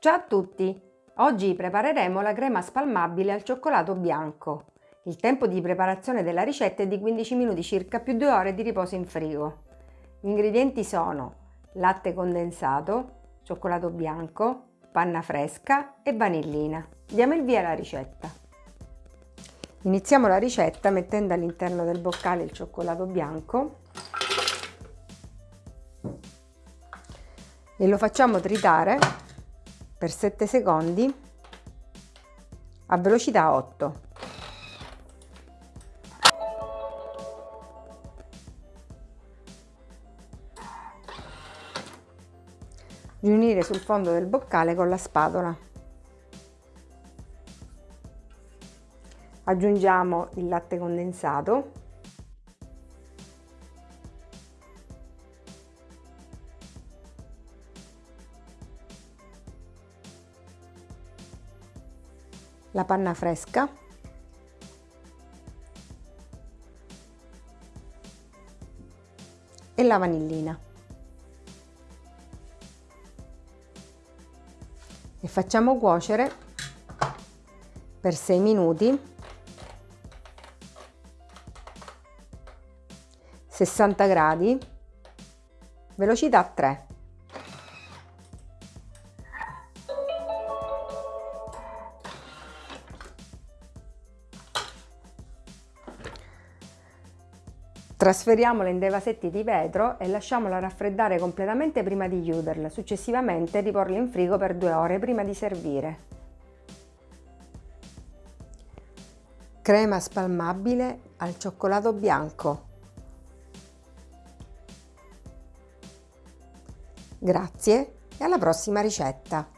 Ciao a tutti! Oggi prepareremo la crema spalmabile al cioccolato bianco. Il tempo di preparazione della ricetta è di 15 minuti circa più 2 ore di riposo in frigo. Gli ingredienti sono latte condensato, cioccolato bianco, panna fresca e vanillina. Diamo il via alla ricetta. Iniziamo la ricetta mettendo all'interno del boccale il cioccolato bianco e lo facciamo tritare per 7 secondi a velocità 8. Riunire sul fondo del boccale con la spatola. Aggiungiamo il latte condensato la panna fresca. E la vanillina. E facciamo cuocere per 6 minuti 60 gradi velocità 3 Trasferiamola in dei vasetti di vetro e lasciamola raffreddare completamente prima di chiuderla, successivamente riporla in frigo per due ore prima di servire. Crema spalmabile al cioccolato bianco. Grazie e alla prossima ricetta!